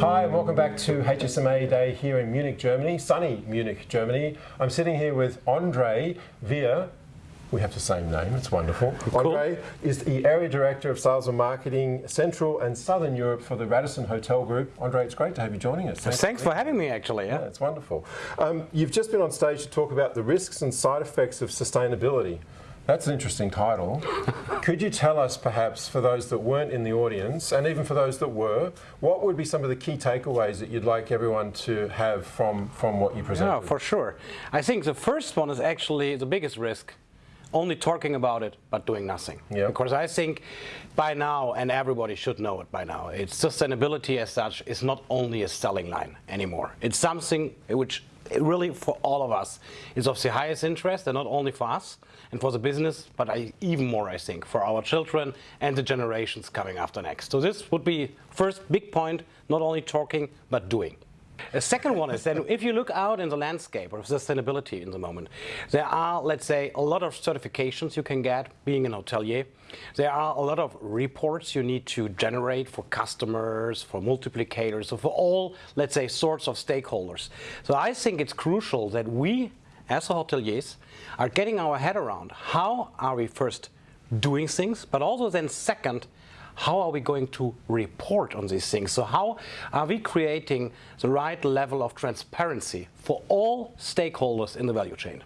Hi, and welcome back to HSMA Day here in Munich, Germany, sunny Munich, Germany. I'm sitting here with Andre Via. We have the same name, it's wonderful. Cool. Andre is the Area Director of Sales and Marketing Central and Southern Europe for the Radisson Hotel Group. Andre, it's great to have you joining us. Thanks for having me, actually. Yeah, Yeah. it's wonderful. Um, you've just been on stage to talk about the risks and side effects of sustainability. That's an interesting title. Could you tell us, perhaps, for those that weren't in the audience, and even for those that were, what would be some of the key takeaways that you'd like everyone to have from, from what you presented? No, for sure. I think the first one is actually the biggest risk. Only talking about it, but doing nothing. Yeah. Because I think by now, and everybody should know it by now, it's sustainability as such is not only a selling line anymore. It's something which really for all of us is of the highest interest, and not only for us and for the business, but I, even more, I think, for our children and the generations coming after next. So this would be first big point, not only talking, but doing. A second one is that if you look out in the landscape of sustainability in the moment, there are, let's say, a lot of certifications you can get being an hotelier. There are a lot of reports you need to generate for customers, for multiplicators, for all, let's say, sorts of stakeholders. So I think it's crucial that we, as hoteliers, are getting our head around how are we first doing things, but also then second, how are we going to report on these things? So how are we creating the right level of transparency for all stakeholders in the value chain?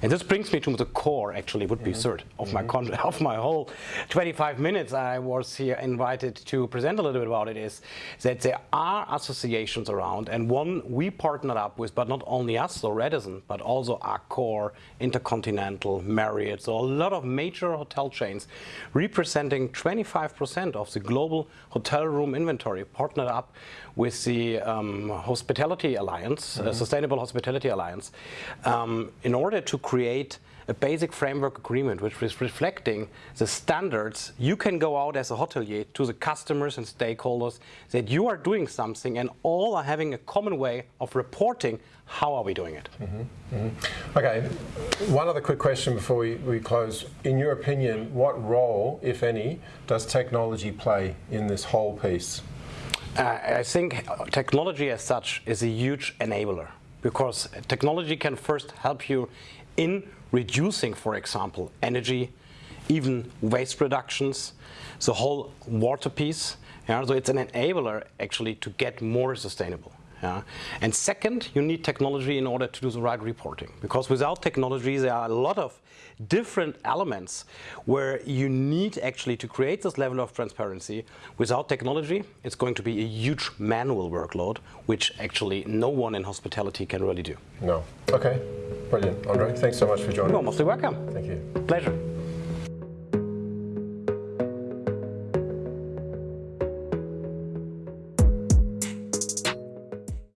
And this brings me to the core, actually, would be third of my of my whole 25 minutes I was here invited to present a little bit about it is that there are associations around, and one we partnered up with, but not only us, so Radisson, but also Accor, Intercontinental, Marriott, so a lot of major hotel chains representing 25% of the global hotel room inventory partnered up with the um, Hospitality Alliance, uh, Sustainable Hospitality Alliance, um, in order to create a basic framework agreement which is reflecting the standards you can go out as a hotelier to the customers and stakeholders that you are doing something and all are having a common way of reporting how are we doing it. Okay, one other quick question before we, we close. In your opinion, what role, if any, does technology play in this whole piece? Uh, I think technology as such is a huge enabler because technology can first help you in reducing, for example, energy, even waste reductions, the whole water piece. Yeah, so it's an enabler actually to get more sustainable. Yeah. And second, you need technology in order to do the right reporting. Because without technology, there are a lot of different elements where you need actually to create this level of transparency. Without technology, it's going to be a huge manual workload, which actually no one in hospitality can really do. No. Okay, brilliant. Andre, thanks so much for joining You're us. mostly welcome. Thank you. Pleasure.